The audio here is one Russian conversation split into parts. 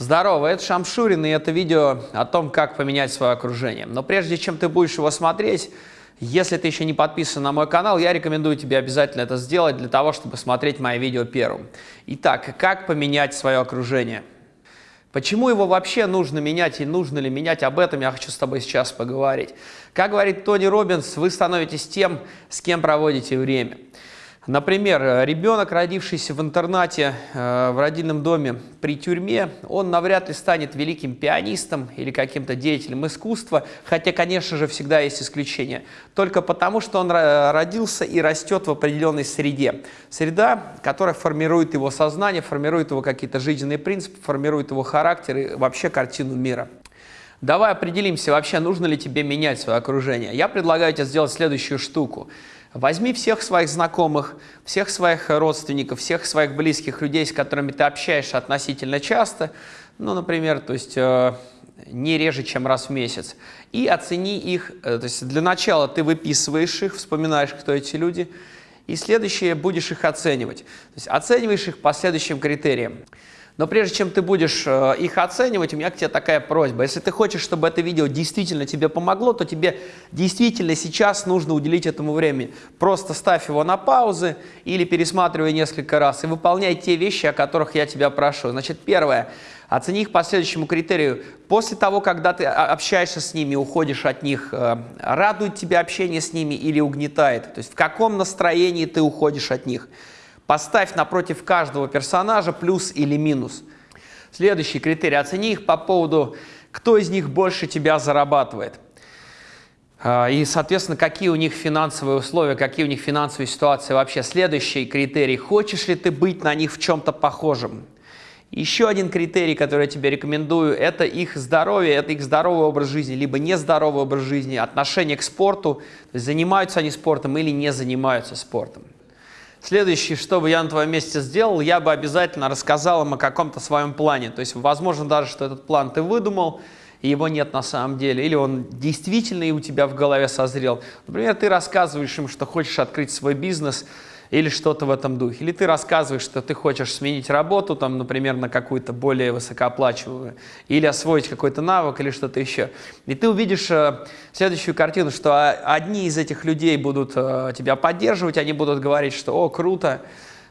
Здорово, это Шамшурин, и это видео о том, как поменять свое окружение. Но прежде чем ты будешь его смотреть, если ты еще не подписан на мой канал, я рекомендую тебе обязательно это сделать для того, чтобы смотреть мои видео первым. Итак, как поменять свое окружение? Почему его вообще нужно менять и нужно ли менять, об этом я хочу с тобой сейчас поговорить. Как говорит Тони Робинс, вы становитесь тем, с кем проводите время. Например, ребенок, родившийся в интернате, э, в родильном доме при тюрьме, он навряд ли станет великим пианистом или каким-то деятелем искусства, хотя, конечно же, всегда есть исключения, только потому, что он родился и растет в определенной среде. Среда, которая формирует его сознание, формирует его какие-то жизненные принципы, формирует его характер и вообще картину мира. Давай определимся, вообще нужно ли тебе менять свое окружение. Я предлагаю тебе сделать следующую штуку. Возьми всех своих знакомых, всех своих родственников, всех своих близких людей, с которыми ты общаешься относительно часто, ну, например, то есть э, не реже, чем раз в месяц, и оцени их, э, то есть для начала ты выписываешь их, вспоминаешь, кто эти люди, и следующее будешь их оценивать. То есть оцениваешь их по следующим критериям. Но прежде чем ты будешь э, их оценивать, у меня к тебе такая просьба. Если ты хочешь, чтобы это видео действительно тебе помогло, то тебе действительно сейчас нужно уделить этому время. Просто ставь его на паузы или пересматривай несколько раз и выполняй те вещи, о которых я тебя прошу. Значит, первое. Оцени их по следующему критерию. После того, когда ты общаешься с ними, уходишь от них, э, радует тебя общение с ними или угнетает? То есть в каком настроении ты уходишь от них? Поставь напротив каждого персонажа плюс или минус. Следующий критерий. Оцени их по поводу, кто из них больше тебя зарабатывает. А, и, соответственно, какие у них финансовые условия, какие у них финансовые ситуации вообще. Следующий критерий. Хочешь ли ты быть на них в чем-то похожим? Еще один критерий, который я тебе рекомендую, это их здоровье, это их здоровый образ жизни, либо нездоровый образ жизни, отношение к спорту, занимаются они спортом или не занимаются спортом. Следующее, что бы я на твоем месте сделал, я бы обязательно рассказал им о каком-то своем плане. То есть, возможно, даже, что этот план ты выдумал, и его нет на самом деле, или он действительно и у тебя в голове созрел. Например, ты рассказываешь им, что хочешь открыть свой бизнес – или что-то в этом духе. Или ты рассказываешь, что ты хочешь сменить работу, там, например, на какую-то более высокооплачиваемую, или освоить какой-то навык, или что-то еще. И ты увидишь э, следующую картину, что одни из этих людей будут э, тебя поддерживать, они будут говорить, что «О, круто!»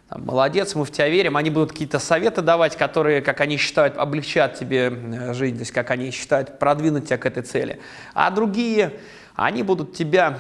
Там, молодец, мы в тебя верим, они будут какие-то советы давать, которые, как они считают, облегчат тебе э, жизнь, то есть как они считают, продвинуть тебя к этой цели. А другие, они будут тебя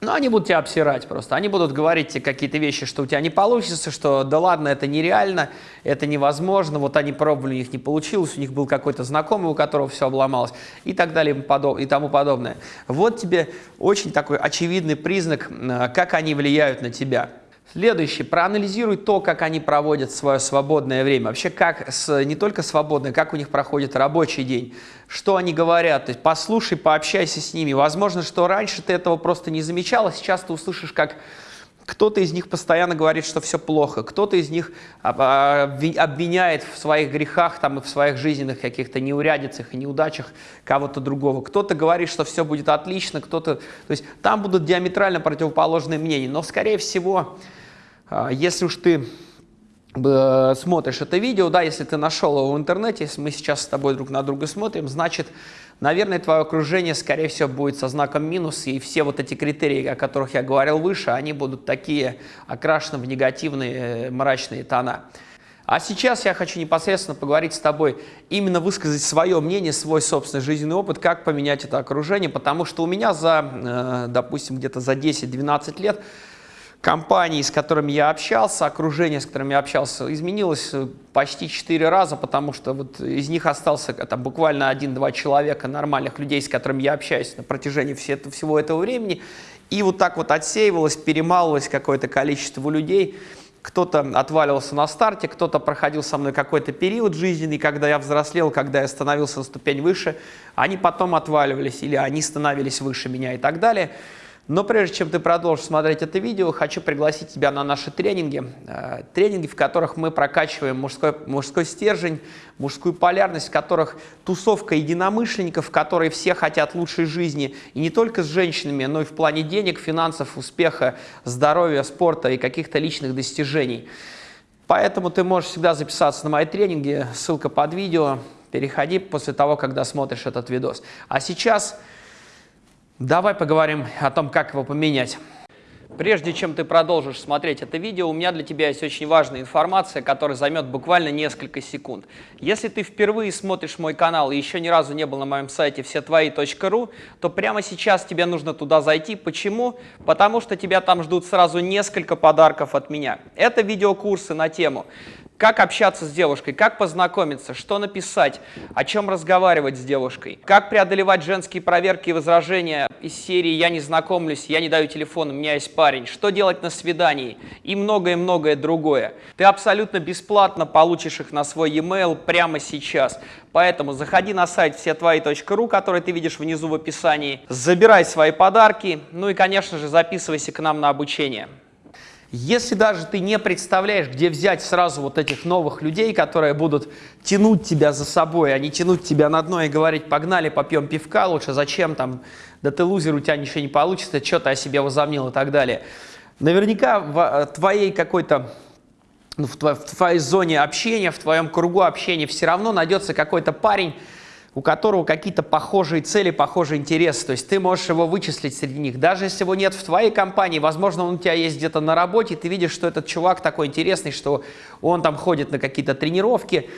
ну, они будут тебя обсирать просто. Они будут говорить тебе какие-то вещи, что у тебя не получится, что да ладно, это нереально, это невозможно, вот они пробовали, у них не получилось, у них был какой-то знакомый, у которого все обломалось и так далее и тому подобное. Вот тебе очень такой очевидный признак, э, как они влияют на тебя. Следующий. Проанализируй то, как они проводят свое свободное время. Вообще, как с, не только свободное, как у них проходит рабочий день. Что они говорят. То есть послушай, пообщайся с ними. Возможно, что раньше ты этого просто не замечал, а сейчас ты услышишь, как кто-то из них постоянно говорит, что все плохо, кто-то из них обвиняет в своих грехах там, и в своих жизненных каких-то неурядицах и неудачах кого-то другого. Кто-то говорит, что все будет отлично, кто-то... То есть там будут диаметрально противоположные мнения. Но, скорее всего, а, если уж ты смотришь это видео, да, если ты нашел его в интернете, если мы сейчас с тобой друг на друга смотрим, значит, наверное, твое окружение, скорее всего, будет со знаком минус, и все вот эти критерии, о которых я говорил выше, они будут такие окрашены в негативные, э, мрачные тона. А сейчас я хочу непосредственно поговорить с тобой, именно высказать свое мнение, свой собственный жизненный опыт, как поменять это окружение, потому что у меня за, э, допустим, где-то за 10-12 лет компаний, с которыми я общался, окружение, с которым я общался, изменилось э, почти четыре раза, потому что вот из них остался там, буквально один-два человека, нормальных людей, с которыми я общаюсь на протяжении все, всего этого времени. И вот так вот отсеивалось, перемалывалось какое-то количество людей. Кто-то отваливался на старте, кто-то проходил со мной какой-то период жизненный, когда я взрослел, когда я становился на ступень выше. Они потом отваливались или они становились выше меня и так далее. Но прежде чем ты продолжишь смотреть это видео, хочу пригласить тебя на наши тренинги. Э, тренинги, в которых мы прокачиваем мужской, мужской стержень, мужскую полярность, в которых тусовка единомышленников, которые все хотят лучшей жизни. И не только с женщинами, но и в плане денег, финансов, успеха, здоровья, спорта и каких-то личных достижений. Поэтому ты можешь всегда записаться на мои тренинги, ссылка под видео. Переходи после того, когда смотришь этот видос. А сейчас давай поговорим о том, как его поменять. Прежде чем ты продолжишь смотреть это видео, у меня для тебя есть очень важная информация, которая займет буквально несколько секунд. Если ты впервые смотришь мой канал и еще ни разу не был на моем сайте всетвои.ру, то прямо сейчас тебе нужно туда зайти. Почему? Потому что тебя там ждут сразу несколько подарков от меня. Это видеокурсы на тему как общаться с девушкой, как познакомиться, что написать, о чем разговаривать с девушкой, как преодолевать женские проверки и возражения из серии «Я не знакомлюсь», «Я не даю телефон, у меня есть парень», что делать на свидании? И многое-многое другое. Ты абсолютно бесплатно получишь их на свой e-mail прямо сейчас. Поэтому заходи на сайт всетвои.ру, который ты видишь внизу в описании, забирай свои подарки, ну и, конечно же, записывайся к нам на обучение. Если даже ты не представляешь, где взять сразу вот этих новых людей, которые будут тянуть тебя за собой, а не тянуть тебя на дно и говорить, погнали, попьем пивка, лучше зачем там, да ты лузер, у тебя ничего не получится, что ты о себе возомнил и так далее. Наверняка в э, твоей какой-то ну, в, твоей, в твоей зоне общения, в твоем кругу общения все равно найдется какой-то парень, у которого какие-то похожие цели, похожие интересы. То есть ты можешь его вычислить среди них. Даже если его нет в твоей компании, возможно, он у тебя есть где-то на работе, ты видишь, что этот чувак такой интересный, что он там ходит на какие-то тренировки,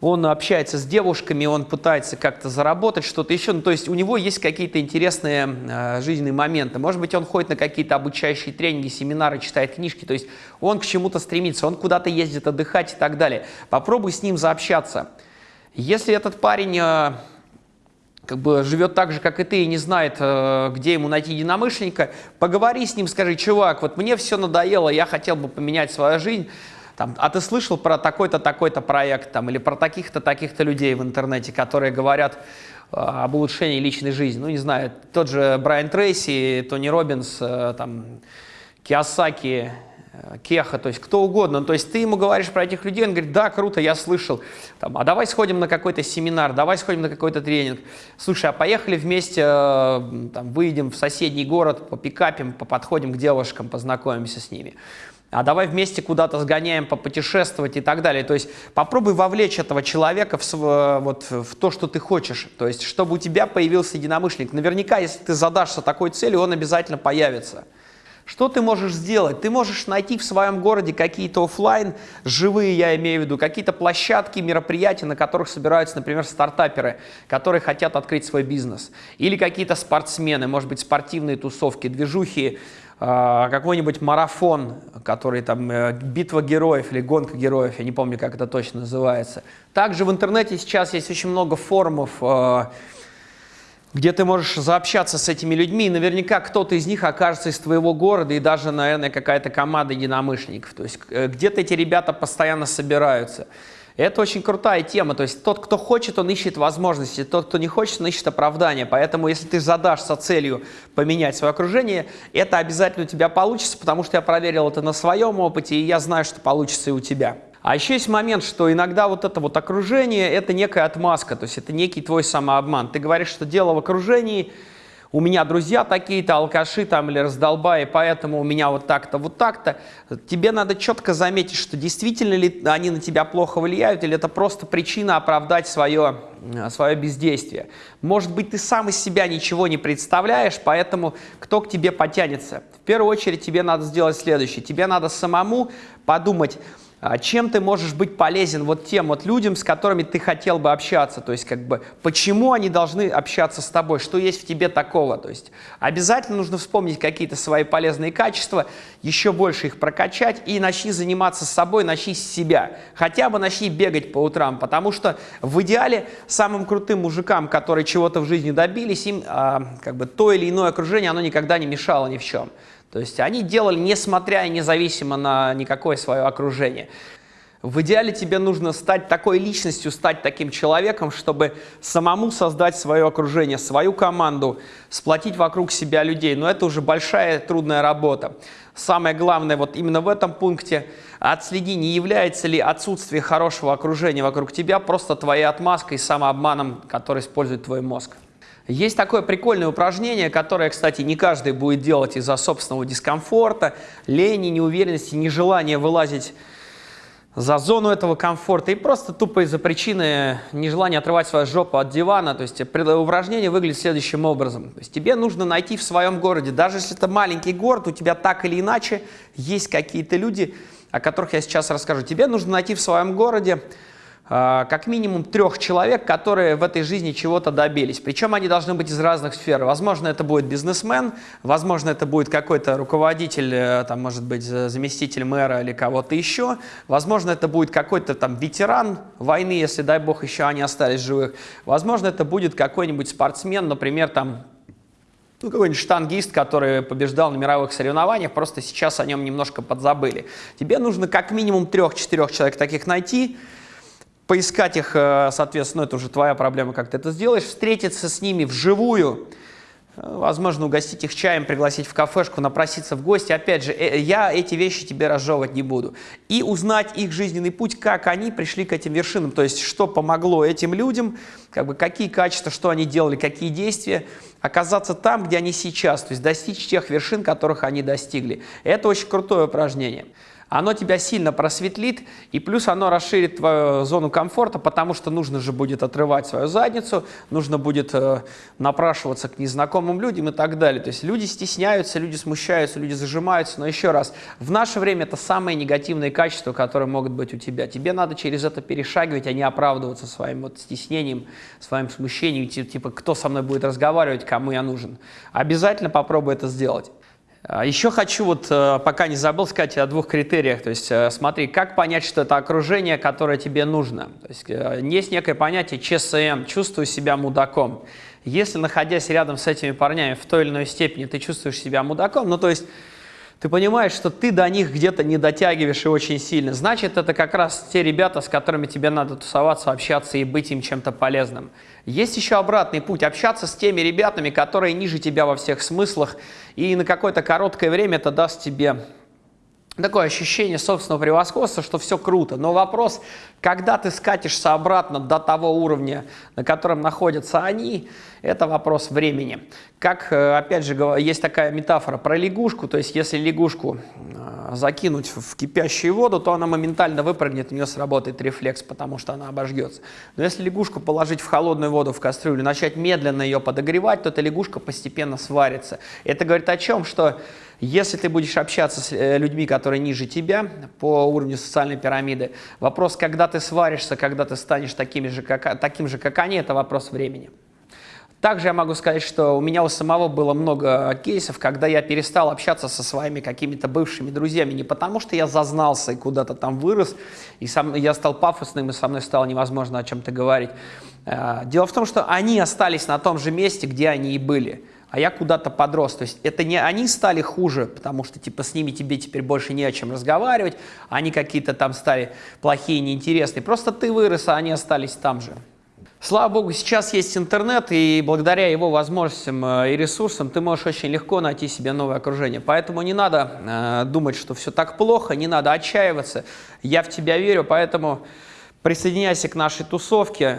он общается с девушками, он пытается как-то заработать что-то еще. Ну, то есть у него есть какие-то интересные э, жизненные моменты. Может быть, он ходит на какие-то обучающие тренинги, семинары, читает книжки. То есть он к чему-то стремится, он куда-то ездит отдыхать и так далее. Попробуй с ним заобщаться. Если этот парень э, как бы живет так же, как и ты, и не знает, э, где ему найти единомышленника, поговори с ним, скажи, чувак, вот мне все надоело, я хотел бы поменять свою жизнь, там, а ты слышал про такой-то, такой-то проект, там, или про таких-то, таких-то людей в интернете, которые говорят э, об улучшении личной жизни. Ну, не знаю, тот же Брайан Трейси, Тони Робинс, там, Киосаки, Кеха, то есть кто угодно. То есть ты ему говоришь про этих людей, он говорит, да, круто, я слышал. Там, а давай сходим на какой-то семинар, давай сходим на какой-то тренинг. Слушай, а поехали вместе, э, там, выйдем в соседний город, попикапим, подходим к девушкам, познакомимся с ними. А давай вместе куда-то сгоняем, попутешествовать и так далее. То есть попробуй вовлечь этого человека в, вот, в то, что ты хочешь. То есть чтобы у тебя появился единомышленник. Наверняка, если ты задашься такой целью, он обязательно появится. Что ты можешь сделать? Ты можешь найти в своем городе какие-то офлайн, живые я имею в виду, какие-то площадки, мероприятия, на которых собираются, например, стартаперы, которые хотят открыть свой бизнес. Или какие-то спортсмены, может быть, спортивные тусовки, движухи, а, какой-нибудь марафон, который там э, битва героев или гонка героев, я не помню, как это точно называется. Также в интернете сейчас есть очень много форумов, а, где ты можешь заобщаться с этими людьми, и наверняка кто-то из них окажется из твоего города, и даже, наверное, какая-то команда единомышленников. То есть э, где-то эти ребята постоянно собираются. это очень крутая тема, то есть тот, кто хочет, он ищет возможности, тот, кто не хочет, он ищет оправдания. Поэтому если ты задашься целью поменять свое окружение, это обязательно у тебя получится, потому что я проверил это на своем опыте, и я знаю, что получится и у тебя. А еще есть момент, что иногда вот это вот окружение – это некая отмазка, то есть это некий твой самообман. Ты говоришь, что дело в окружении, у меня друзья такие-то, алкаши там или раздолбаи, поэтому у меня вот так-то, вот так-то. Тебе надо четко заметить, что действительно ли они на тебя плохо влияют, или это просто причина оправдать свое, свое бездействие. Может быть, ты сам из себя ничего не представляешь, поэтому кто к тебе потянется? В первую очередь тебе надо сделать следующее. Тебе надо самому подумать, чем ты можешь быть полезен вот тем вот людям, с которыми ты хотел бы общаться? То есть, как бы, почему они должны общаться с тобой? Что есть в тебе такого? То есть, обязательно нужно вспомнить какие-то свои полезные качества, еще больше их прокачать и начни заниматься собой, начни с себя. Хотя бы начни бегать по утрам, потому что в идеале самым крутым мужикам, которые чего-то в жизни добились, им а, как бы то или иное окружение, оно никогда не мешало ни в чем. То есть они делали, несмотря и независимо на никакое свое окружение. В идеале тебе нужно стать такой личностью, стать таким человеком, чтобы самому создать свое окружение, свою команду, сплотить вокруг себя людей. Но это уже большая трудная работа. Самое главное вот именно в этом пункте отследи, не является ли отсутствие хорошего окружения вокруг тебя просто твоей отмазкой, самообманом, который использует твой мозг. Есть такое прикольное упражнение, которое, кстати, не каждый будет делать из-за собственного дискомфорта, лени, неуверенности, нежелания вылазить за зону этого комфорта и просто тупо из-за причины нежелания отрывать свою жопу от дивана. То есть упражнение выглядит следующим образом. То есть тебе нужно найти в своем городе, даже если это маленький город, у тебя так или иначе есть какие-то люди, о которых я сейчас расскажу. Тебе нужно найти в своем городе как минимум трех человек, которые в этой жизни чего-то добились. Причем они должны быть из разных сфер. Возможно, это будет бизнесмен, возможно, это будет какой-то руководитель, э, там, может быть, заместитель мэра или кого-то еще. Возможно, это будет какой-то там ветеран войны, если, дай бог, еще они остались живых. Возможно, это будет какой-нибудь спортсмен, например, там, ну, какой-нибудь штангист, который побеждал на мировых соревнованиях, просто сейчас о нем немножко подзабыли. Тебе нужно как минимум трех-четырех человек таких найти, поискать их, э, соответственно, это уже твоя проблема, как ты это сделаешь, встретиться с ними вживую, э, возможно, угостить их чаем, пригласить в кафешку, напроситься в гости. Опять же, э, я эти вещи тебе разжевывать не буду. И узнать их жизненный путь, как они пришли к этим вершинам, то есть что помогло этим людям, как бы, какие качества, что они делали, какие действия, оказаться там, где они сейчас, то есть достичь тех вершин, которых они достигли. Это очень крутое упражнение оно тебя сильно просветлит, и плюс оно расширит твою зону комфорта, потому что нужно же будет отрывать свою задницу, нужно будет э, напрашиваться к незнакомым людям и так далее. То есть люди стесняются, люди смущаются, люди зажимаются, но еще раз, в наше время это самые негативные качества, которые могут быть у тебя. Тебе надо через это перешагивать, а не оправдываться своим вот стеснением, своим смущением, типа, кто со мной будет разговаривать, кому я нужен. Обязательно попробуй это сделать. А Еще хочу, вот, э, пока не забыл, сказать о двух критериях. То есть, э, смотри, как понять, что это окружение, которое тебе нужно. То есть, э, есть некое понятие ЧСМ, чувствую себя мудаком. Если, находясь рядом с этими парнями в той или иной степени, ты чувствуешь себя мудаком, ну, то есть, ты понимаешь, что ты до них где-то не дотягиваешь и очень сильно. Значит, это как раз те ребята, с которыми тебе надо тусоваться, общаться и быть им чем-то полезным. Есть еще обратный путь – общаться с теми ребятами, которые ниже тебя во всех смыслах, и на какое-то короткое время это даст тебе такое ощущение собственного превосходства, что все круто. Но вопрос, когда ты скатишься обратно до того уровня, на котором находятся они, это вопрос времени. Как, э, опять же, есть такая метафора про лягушку, то есть если лягушку э, закинуть в кипящую воду, то она моментально выпрыгнет, у нее сработает рефлекс, потому что она обожгется. Но если лягушку положить в холодную воду в кастрюлю, начать медленно ее подогревать, то эта лягушка постепенно сварится. Это говорит о чем? Что если ты будешь общаться с э, людьми, которые ниже тебя по уровню социальной пирамиды, вопрос, когда ты сваришься, когда ты станешь таким же, как, таким же, как они, это вопрос времени. Также я могу сказать, что у меня у самого было много кейсов, когда я перестал общаться со своими какими-то бывшими друзьями. Не потому, что я зазнался и куда-то там вырос, и сам, я стал пафосным, и со мной стало невозможно о чем-то говорить. Э, дело в том, что они остались на том же месте, где они и были а я куда-то подрос. То есть это не они стали хуже, потому что типа с ними тебе теперь больше не о чем разговаривать, они какие-то там стали плохие, неинтересные. Просто ты вырос, а они остались там же. Слава богу, сейчас есть интернет, и благодаря его возможностям э, и ресурсам ты можешь очень легко найти себе новое окружение. Поэтому не надо э, думать, что все так плохо, не надо отчаиваться. Я в тебя верю, поэтому присоединяйся к нашей тусовке.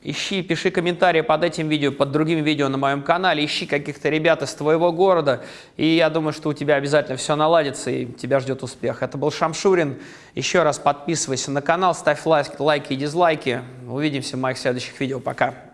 Ищи, пиши комментарии под этим видео, под другим видео на моем канале, ищи каких-то ребят из твоего города, и я думаю, что у тебя обязательно все наладится, и тебя ждет успех. Это был Шамшурин. Еще раз подписывайся на канал, ставь лайки, лайки и дизлайки. Увидимся в моих следующих видео. Пока.